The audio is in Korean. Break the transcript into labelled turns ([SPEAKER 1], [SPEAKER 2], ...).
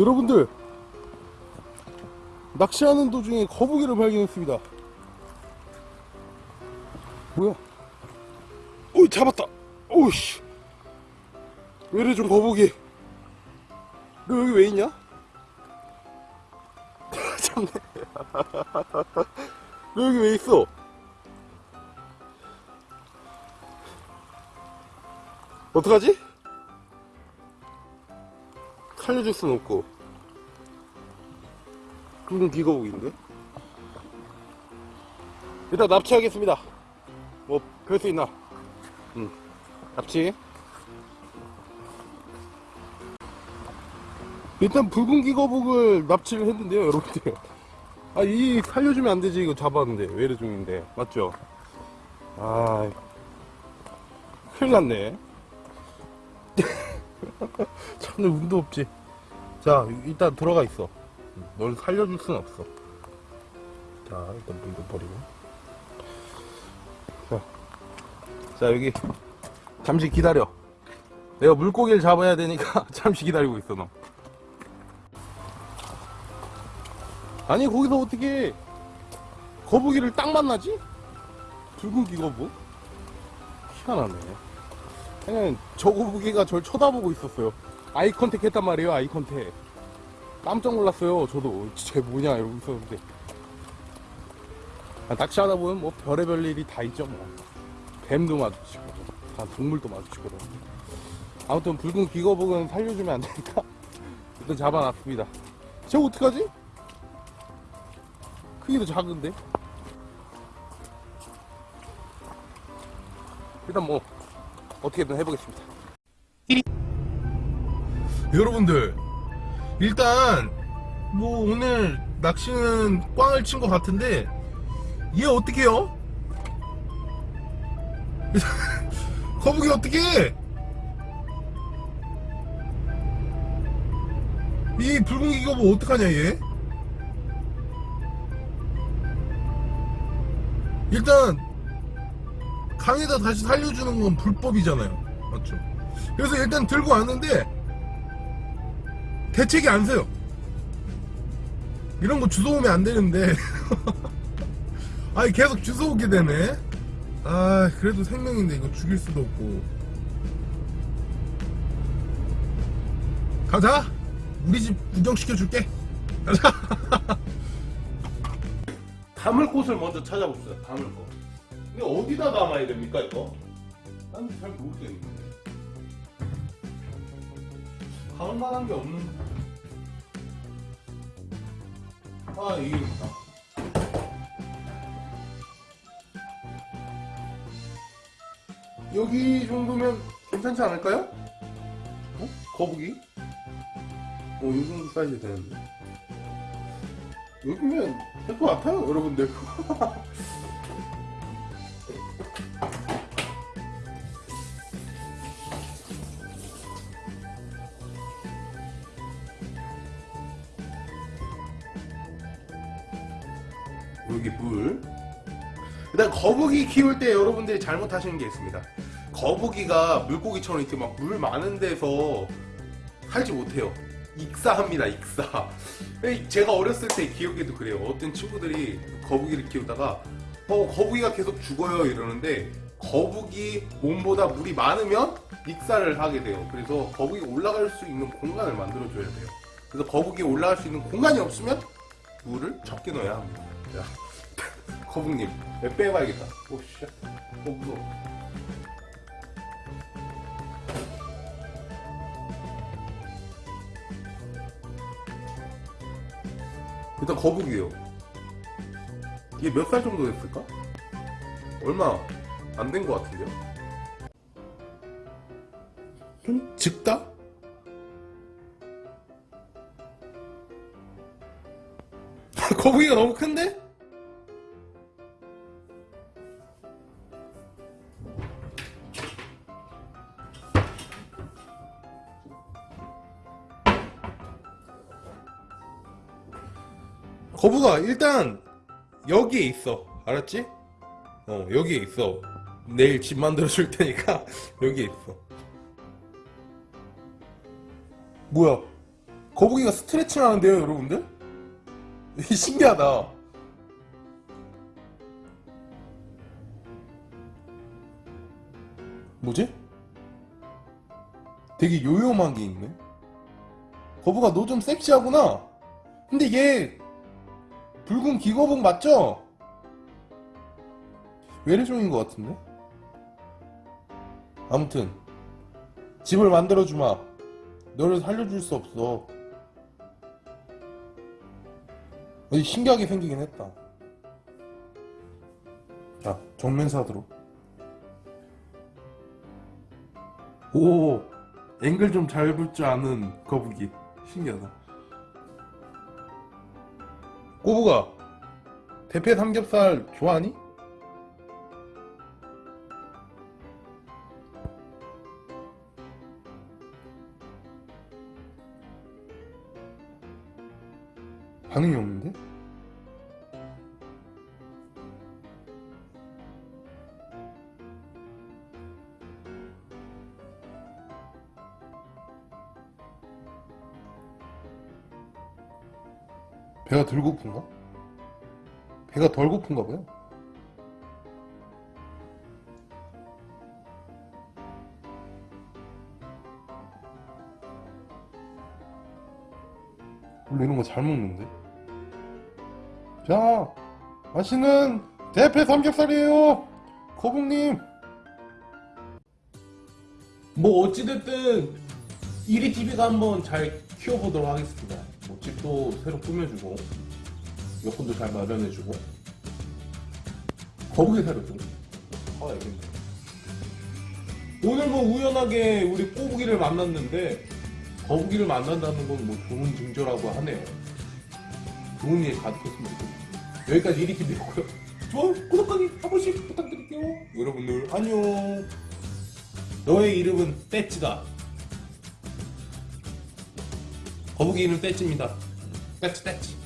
[SPEAKER 1] 여러분들 낚시하는 도중에 거북이를 발견했습니다 뭐야 오이 잡았다 오우씨 왜이래 좀 거북이 너 여기 왜 있냐? 참네 너 여기 왜 있어? 어떡하지? 살려줄 순 없고. 굵은 기거북인데? 일단 납치하겠습니다. 뭐 별 수 있나? 응 납치. 일단 붉은 기거북을 납치를 했는데요 여러분들. 아 이 살려주면 안 되지 이거 잡았는데. 외래 중인데. 맞죠? 아 큰일 났네. 참내 운도 없지 자 일단 들어가 있어. 널 살려줄 순 없어. 자 일단 물도 버리고. 자, 자 여기 잠시 기다려. 내가 물고기를 잡아야 되니까 잠시 기다리고 있어 너. 아니 거기서 어떻게 거북이를 딱 만나지? 붉은귀거북? 희한하네. 그냥 저 거북이가 절 쳐다보고 있었어요 eye contact 했단 말이에요 eye contact. 깜짝 놀랐어요 저도. 쟤 뭐냐 이러고 있었는데. 아, 낚시하다 보면 뭐 별의별 일이 다 있죠 뭐. 뱀도 마주치고 다 동물도 마주치고 아무튼 붉은귀거북은 살려주면 안 되니까? 일단 잡아놨습니다. 쟤 어떡하지? 크기도 작은데? 일단 뭐 어떻게든 해보겠습니다 여러분들 일단 뭐 오늘 낚시는 꽝을 친 것 같은데 얘 어떻게요? 거북이 어떻게 이 붉은 기거북 뭐 어떡하냐 얘? 일단 강에다 다시 살려주는 건 불법이잖아요. 맞죠? 그래서 일단 들고 왔는데 대책이 안 서요. 이런 거 주워오면 안 되는데. 아니 계속 주워오게 되네. 아 그래도 생명인데 이거 죽일 수도 없고. 가자! 우리 집 구경시켜 줄게. 가자! 담을 곳을 먼저 찾아봅시다 담을 곳. 근데 어디다 담아야 됩니까 이거? 난잘 모르겠는데 담을 만한 게 없는데 아 이게 있다 여기 정도면 괜찮지 않을까요? 어? 거북이? 어, 이 정도 사이즈 되는데 여기면 될 것 같아요 여러분들 여기 물. 일단 거북이 키울 때 여러분들이 잘못하시는 게 있습니다. 거북이가 물고기처럼 이렇게 막 물 많은 데서 살지 못해요. 익사합니다 익사. 제가 어렸을 때 기억에도 그래요. 어떤 친구들이 거북이를 키우다가 어 거북이가 계속 죽어요 이러는데 거북이 몸보다 물이 많으면 익사를 하게 돼요. 그래서 거북이 올라갈 수 있는 공간을 만들어 줘야 돼요. 그래서 거북이 올라갈 수 있는 공간이 없으면 물을 적게 넣어야 합니다 자, 거북님 내 빼봐야겠다 오씨 어 무서워 일단 거북이에요 이게 몇 살 정도 됐을까? 얼마 안 된 것 같은데요? 좀 짙다? 거북이가 너무 큰데? 거북아 일단 여기에 있어 알았지? 어 여기에 있어 내일 집 만들어 줄 테니까 여기에 있어 뭐야 거북이가 스트레칭 하는데요, 여러분들? 신기하다. 뭐지? 되게 요염한 게 있네. 거북아, 너 좀 섹시하구나. 근데 얘 붉은 기거북 맞죠? 외래종인 것 같은데? 아무튼 집을 만들어주마. 너를 살려줄 수 없어. 신기하게 생기긴 했다. 자, 정면사드로. 오, 앵글 좀 잘 볼 줄 아는 거북이. 신기하다. 꼬부가, 대패 삼겹살 좋아하니? 반응이 없는데? 배가 덜 고픈가? 배가 덜 고픈가 봐요. 원래 이런 거 잘 먹는데? 자, 맛있는 대패 삼겹살이에요. 거북님. 뭐 어찌됐든 1위 TV가 한번 잘 키워보도록 하겠습니다. 뭐 집도 새로 꾸며주고 여건도 잘 마련해주고 거북이 사료도 아 알겠네. 오늘 뭐 우연하게 우리 꼬부기를 만났는데 거북이를 만난다는 건 뭐 좋은 징조라고 하네요. 좋은 일 가득했으면 좋겠네요. 여기까지 1위 TV였고요. 좋아요, 구독하기 한 번씩 부탁드릴게요. 여러분들 안녕. 너의 이름은 떼찌다. 거북이 이름 떼찌입니다. 떼찌 떼찌.